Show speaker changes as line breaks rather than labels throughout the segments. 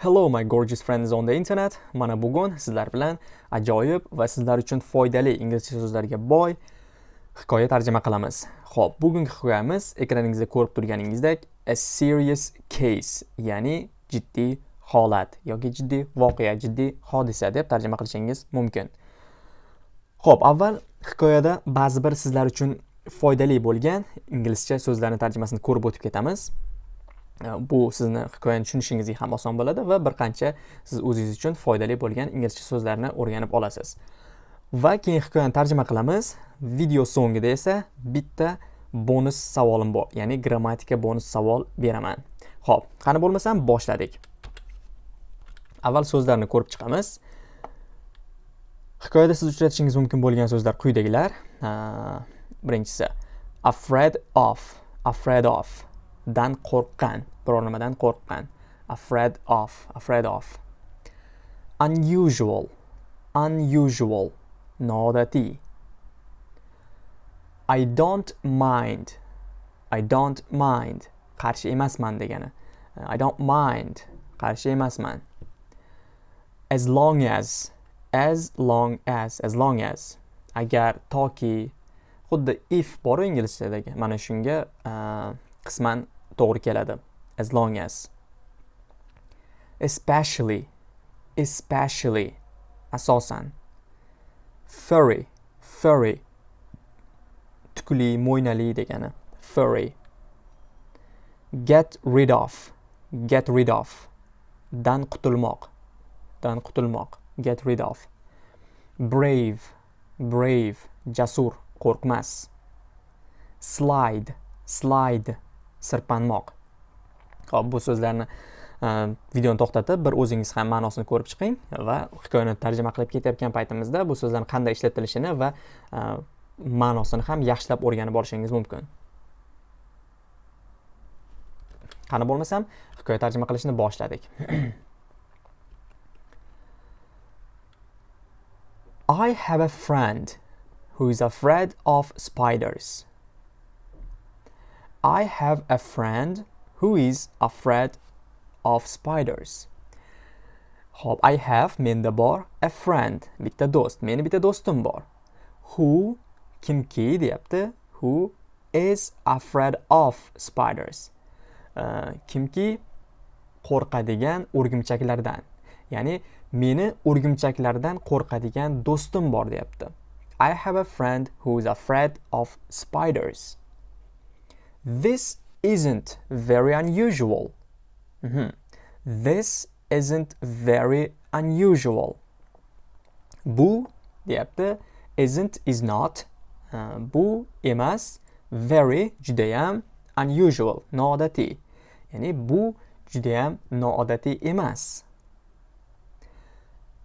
Hello my gorgeous friends on the internet. Mana bugun sizlar bilan ajoyib va sizlar uchun foydali inglizcha so'zlarga boy hikoya tarjima qilamiz. Xo'p, bugungi hikoyamiz ekraningizda ko'rib turganingizdek a serious case, ya'ni jiddiy holat yoki jiddiy voqea, jiddiy hodisa deb tarjima qilishingiz mumkin. Xo'p, avval hikoyada ba'zi bir sizlar uchun foydali bo'lgan inglizcha so'zlarning tarjimasini ko'rib o'tib ketamiz. Э, bu sizni hikoyani tushunishingizga ham oson bo'ladi va bir qancha siz o'zingiz uchun foydali bo'lgan inglizcha so'zlarni o'rganib olasiz. Va keyin hikoyani tarjima qilamiz. Video so'ngida esa bitta bonus savolim bor ya'ni grammatika bonus savol beraman. Ho'p qani bo'lmasam boshladik. Avval so'zlarni ko'rib chiqamiz. Hikoyada siz uchratishingiz mumkin bo'lgan so'zlar quyidagilar. Birinchisi afraid of afraid of. Dan qo'rqqan biror nimadan qo'rqqan. Afraid of afraid of. Unusual unusual noodatiy. I don't mind I don't mind. Qarshi emasman degani. I don't mind qarshi emasman. As long as as long as as long as. Agar toki xuddi if bor inglizchadagi. Mana shunga uh, qisman to'g'ri keladi. As long as. Especially especially asosan. Furry furry. Tukli mo'ynali degani. Furry. Get rid of get rid of. Dan qutulmoq dan qutulmoq. Get rid of. Brave brave. Jasur qo'rqmas. Slide slide. Sirpanmoq ho'p bu so'zlarni e, videoni to'xtatib bir o'zingiz ham ma'nosini ko'rib chiqing va hikoyani tarjima qilib ketayotgan paytimizda bu so'zlarni qanday ishlatilishini va e, ma'nosini ham yaxshilab o'rganib olishingiz mumkin. Qani bo'lmasam hikoya tarjima qilishni boshladik. I have a friend who is afraid of spiders. I have a friend who is afraid of spiders. Hop, I have menda bor a friend, bitta do'st. Meni bitta do'stim bor. Who kimki deyapti. Who is afraid of spiders. Uh, kimki qo'rqadigan o'rgimchaklardan. Ya'ni meni o'rgimchaklardan qo'rqadigan do'stim bor deyapti. I have a friend who is afraid of spiders. This isn't very unusual. Mm -hmm. This isn't very unusual. Bu deyapti. Isn't is not. Uh, bu emas. Very judayam unusual. Noodatiy. Ya'ni bu judayam noodatiy emas.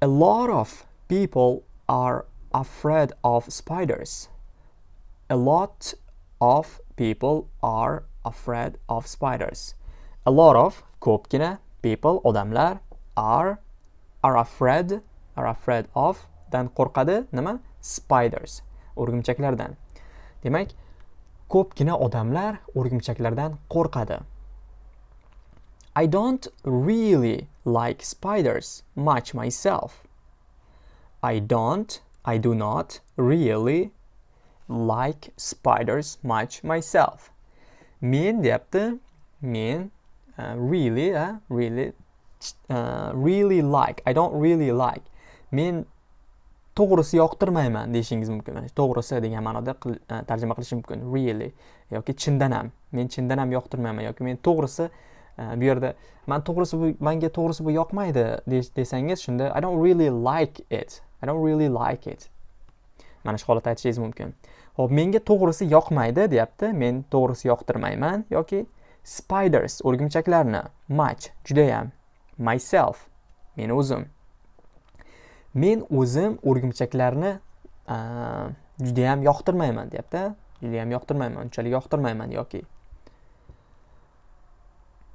A lot of people are afraid of spiders. A lot of people are afraid of spiders. A lot of ko'pgina people odamlar are are afraid are afraid of dan qo'rqadi nima spiders o'rgimchaklardan. Demak, ko'pgina odamlar o'rgimchaklardan qo'rqadi. I don't really like spiders much myself. I don't, I do not really like spiders much myself. Men deyapti. Men uh, really, uh, really, uh, really like. I don't really like. Men to'g'risi yoqtirmayman deyishingiz mumkin. To'g'risi degan ma'noda uh, tarjima qilish mumkin. Really yoki chindan ham. Men chindan ham yoqtirmayman yoki men to'g'risi uh, bu yerda man to'g'risi bu menga to'g'risi bu yoqmaydi desangiz shunda I don't really like it. I don't really like it. mana shu holatda aytishingiz mumkin ho'p menga to'g'risi yoqmaydi deyapti men to'g'risi yoqtirmayman yoki spiders o'rgimchaklarni much judayam myself men o'zim men o'zim o'rgimchaklarni judayam yoqtirmayman deyapti judayam yoqtirmayman unchalik yoqtirmayman yoki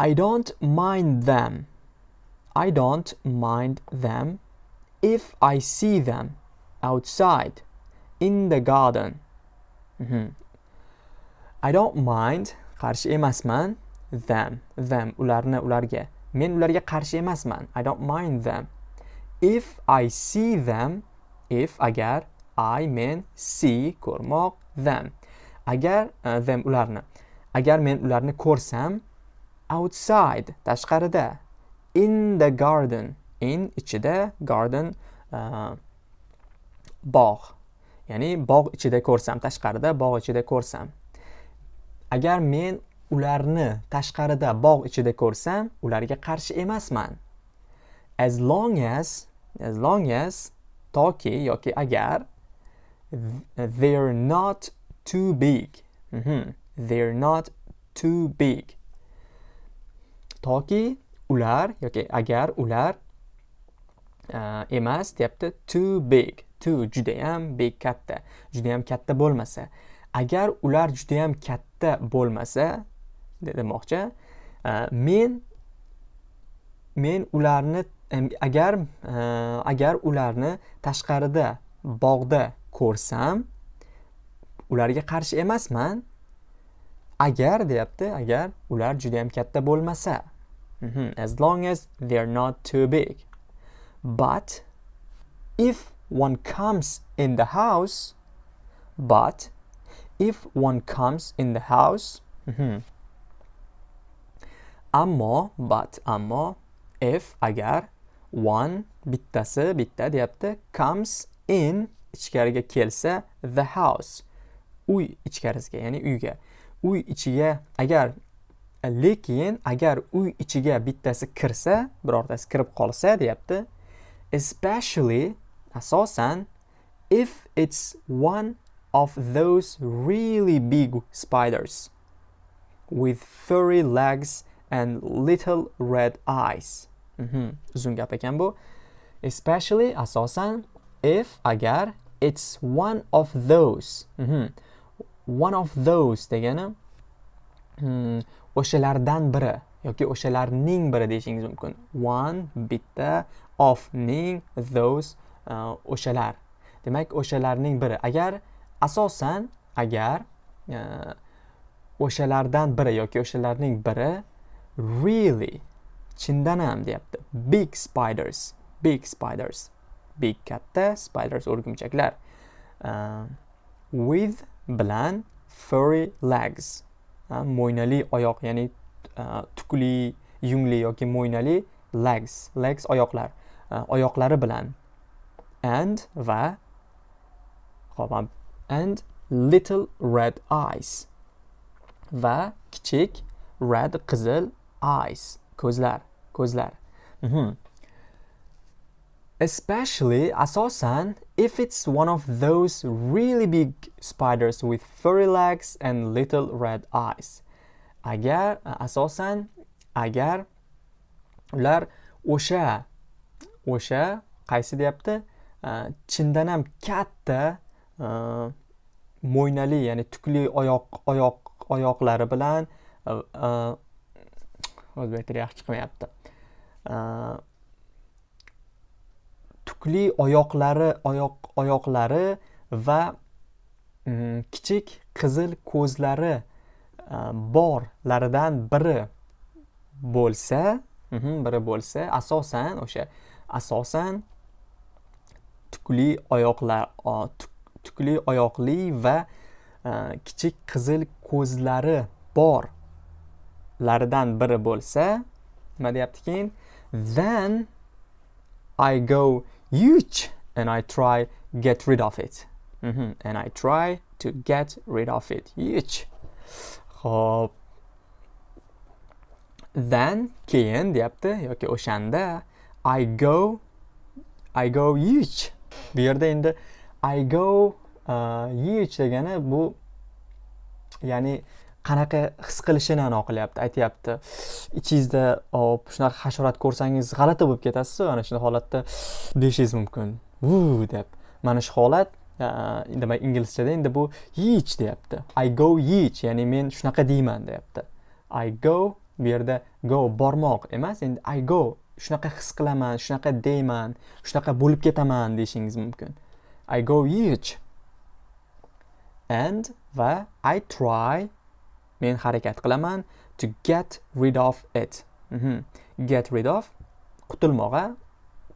I don't mind them. I don't mind them if I see them outside. in the garden. Mm -hmm. I don't mind qarshi emasman them them ularni ularga. Men ularga qarshi emasman. I don't mind them. If i see them if agar i men see ko'rmoq them. Agar uh, them ularni agar men ularni ko'rsam outside tashqarida in the garden in ichida garden uh, bog' ya'ni bog' ichida ko'rsam tashqarida bog' ichida ko'rsam. Agar men ularni tashqarida bog' ichida ko'rsam ularga qarshi emasman. As long as as long as toki yoki agar they're not too big. Mm -hmm. they're not too big. Toki ular yoki agar ular Э, emas deyapti too big too judayam big katta. Judayam katta bo'lmasa agar ular judayam katta bo'lmasa demoqchi э, men men ularni agar э, agar ularni tashqarida bog'da ko'rsam ularga qarshi emasman. Agar deyapti agar ular judayam katta bo'lmasa mhm, as long as they're not too big. But if one comes in the house but if one comes in the house mm -hmm. ammo but ammo if agar one bittasi bitta deyapti comes in ichkariga kelsa the house uy ichkarisiga ya'ni uyga uy ichiga agar lekin agar uy ichiga bittasi kirsa birortasi kirib qolsa deyapti especially asosan if it's one of those really big spiders with furry legs and little red eyes mm -hmm. uzun gap ekan bu especially asosan if agar it's one of those mm -hmm. one of those degani hmm, o'shalardan biri yoki o'shalarning biri deyishingiz mumkin one bitta of ning those uh, o'shalar. Demak o'shalarning biri. Agar asosan agar uh, o'shalardan biri yoki o'shalarning biri really chindan ham deyapti. Big spiders big spiders big katta spiders o'rgimchaklar uh, with bilan furry legs uh, mo'ynali oyoq ya'ni tukli yungli yoki mo'ynali legs legs oyoqlar. E, oyoqlari bilan and va hop and little red eyes va kichik red qizil eyes ko'zlar ko'zlar mm -hmm. Especially asosan if it's one of those really big spiders with furry legs and little red eyes. Agar asosan agar ular o'sha o'sha qaysi deyapti? Chindan ham katta mo'ynali ya'ni tukli oyoq oyoq oyoqlari bilan o'zbek tili yaxshi chiqmayapti. Tukli oyoqlari oyoq oyoqlari va mm, kichik qizil ko'zlari borlaridan biri bo'lsa mhm, biri bo'lsa asosan o'sha asosan tukli oyoqlar tukli oyoqli va e, kichik qizil ko'zlari borlaridan biri bo'lsa nima deyapti keyin then I go huge and I try get rid of it. Mm -hmm. and I try to get rid of it. Huge. Ho'p then keyin deyapti yoki o'shanda I go I go huge. Bu yerda endi I go uh, huge degani bu ya'ni qanaqa his qilishini aniq qilyapti aytyapti. Ichingizda hop shunaqa hasharot ko'rsangiz g'alati bo'lib ketasiz ana shunday holatda deyishingiz mumkin. Vu deb mana shu holat uh, demak inglizchada endi bu yich deyapti. I go yich ya'ni men shunaqa deyman deyapti. I go bu yerda go bormoq emas endi i go shunaqa his qilaman shunaqa deyman shunaqa bo'lib ketaman deyishingiz mumkin. I go huge and va i try men harakat qilaman to get rid of it. Mm -hmm. get rid of qutulmoq a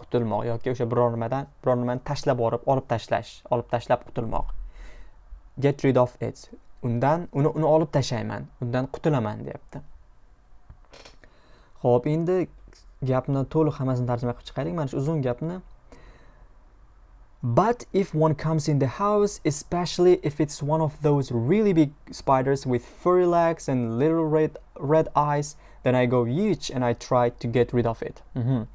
qutulmoq yoki o'sha biror nimadan biror nimani tashlab yuborib olib tashlash olib tashlab qutulmoq get rid of it. Undan uni uni olib tashlayman undan qutulaman deyapti. Ho'p endi gapni to'liq hammasini tarjima qilib chiqaylik mana shu uzun gapni But if one comes in the house, especially if it's one of those really big spiders with furry legs and little red, red eyes, then I go huge and I try to get rid of it. Mm -hmm.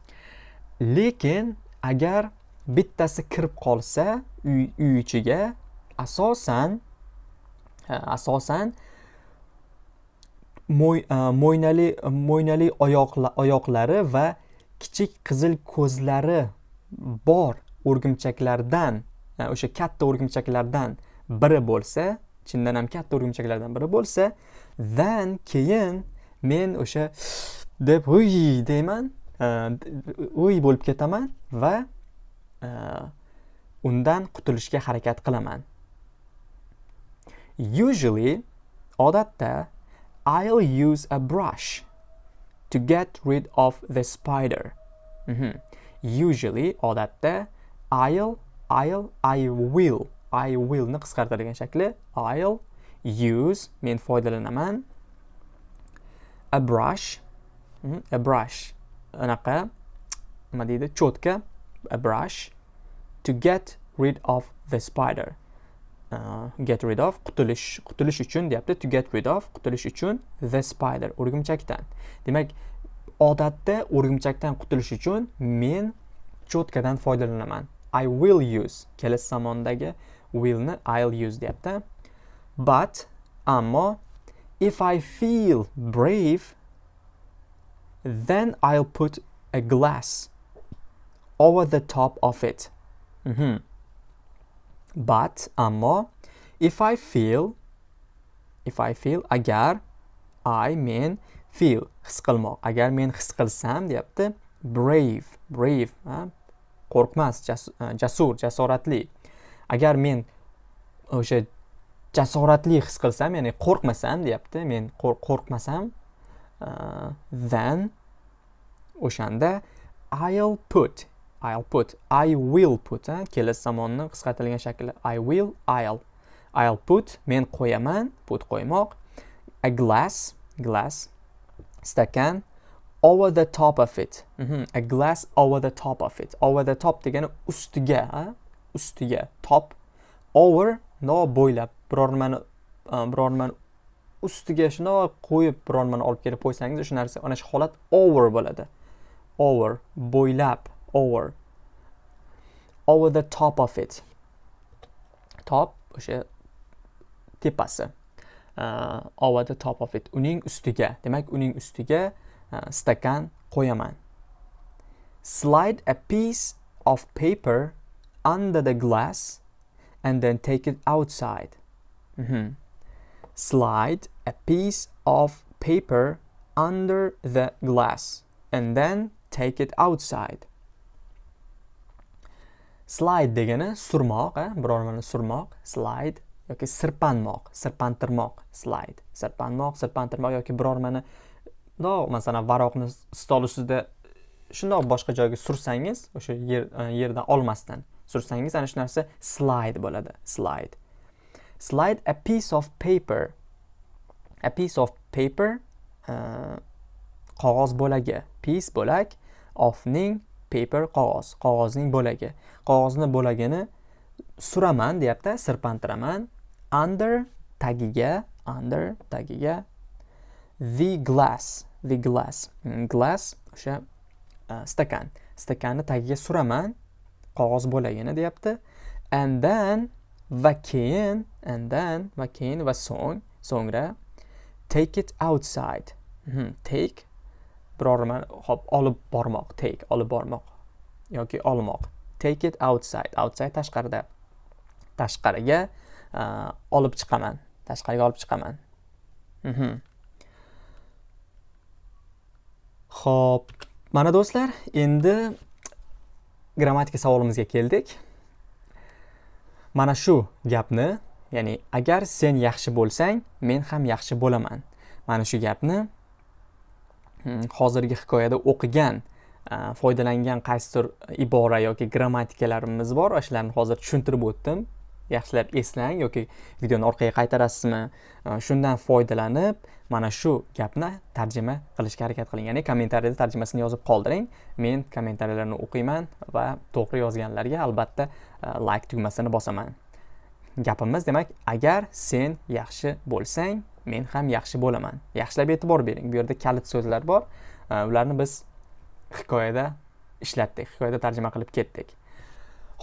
Lekin agar bittasi kirib qolsa uy, uy ichiga asosan asosan mo'y, mo'ynali mo'ynali oyoqlari va kichik qizil ko'zlari bor o'rgimchaklardan o'sha katta o'rgimchaklardan biri bo'lsa chindan ham katta o'rgimchaklardan biri bo'lsa then keyin men o'sha deb uy deyman uy bo'lib ketaman va undan qutulishga harakat qilaman. Usually odatda I'll use a brush to get rid of the spider. Mm -hmm. usually odatda I'll, I'll, I will, I will ni qisqartirilgan shakli I'll use men foydalanaman a brush. Mhm, a brush. Anaqa nima deydi? Cho'tka a brush to get rid of the spider. Э, get rid of qutulish qutulish uchun deyapti to get rid of qutulish uchun the spider o'rgimchakdan demak odatda o'rgimchakdan qutulish uchun men cho'tkadan foydalanaman I will use kelasi zamondagi willni I'll use deyapti. But ammo if I feel brave then I'll put a glass over the top of it. Mm -hmm. But ammo if I feel if I feel agar I men feel his qilmoq. Agar men his qilsam deyapti brave brave qo'rqmas e, jasur jasoratli. Agar men o'sha jasoratli his qilsam ya'ni qo'rqmasam deyapti men qo'rqmasam e, then o'shanda i'll put i'll put i will put kelasi zamonni qisqartirilgan shakli i will i'll. I'll put men qo'yaman put qo'ymoq. A glass glass stakan over the top of it. Mm -hmm. a glass over the top of it. Over the top degani ustiga ustiga top. Over no bo'ylab biror nimani e, biror nimani ustiga shundoq qo'yib biror nimani olib kelib qo'ysangiz o'sha narsa ana shu holat over bo'ladi. Over bo'ylab. Over. Over the top of it. Top o'sha tepasi uh, over the top of it. Uning ustiga demak uning ustiga stakan qo'yaman slide a piece of paper under the glass and then take it outside. Mm -hmm. slide a piece of paper under the glass and then take it outside slide degani surmoq eh? birormani surmoq slide yoki sirpanmoq sirpantirmoq slide. Sirpanmoq sirpantirmoq yoki biror nimani masalan varoqni stol ustida shundoq boshqa joyga sursangiz o'sha yer e, yerdan olmasdan sursangiz ana shu narsa slide bo'ladi slide. Slide a piece of paper. A piece of paper uh, qog'oz bo'lagi piece bo'lak ofning paper qog'oz qog'ozning bo'lagi. Qog'ozni bo'lagini suraman deyapti sirpantiraman. Under tagiga under tagiga. The glass the glass. Hmm, glass o'sha uh, stakan. Stakanni tagiga suraman qog'oz bo'lagini deyapti. And then va keyin and then va keyin va so'ng so'ngra take it outside. -hmm. take biror nimani hop olib bormoq take olib bormoq yoki olmoq take it outside outside tashqarida tashqariga olib chiqaman tashqariga olib chiqaman mhm. ho'p. Xo'p, mana do'stlar, endi grammatika savolimizga keldik. Mana shu gapni, ya'ni agar sen yaxshi bo'lsang, men ham yaxshi bo'laman. Mana shu gapni Hmm, hozirgi hikoyada o'qigan foydalangan qaysidir ibora yoki grammatikalarimiz bor? Shularni hozir tushuntirib o'tdim. Yaxshilab eslang yoki videoni orqaga qaytarasizmi? Shundan foydalanib mana shu gapni tarjima qilishga harakat qiling. Ya'ni kommentariyada tarjimasini yozib qoldiring. Men kommentariyalarni o'qiyman va to'g'ri yozganlarga albatta like tugmasini bosaman. Gapimiz demak agar sen yaxshi bo'lsang men ham yaxshi bo'laman. Yaxshilab e'tibor bering. Bu yerda kalit so'zlar bor. Ularni biz hikoyada ishlatdik hikoyada tarjima qilib ketdik.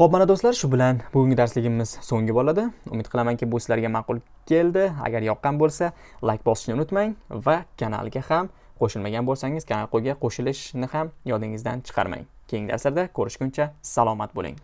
Ho'p mana do'stlar shu bilan bugungi darsligimiz so'nggi bo'ladi. Umid qilamanki bu sizlarga ma'qul keldi. Agar yoqqan bo'lsa layk bosishni unutmang va kanalga ham qo'shilmagan bo'lsangiz kanalga qo'shilishni ham yodingizdan chiqarmang. Keyingi darslarda ko'rishguncha salomat bo'ling.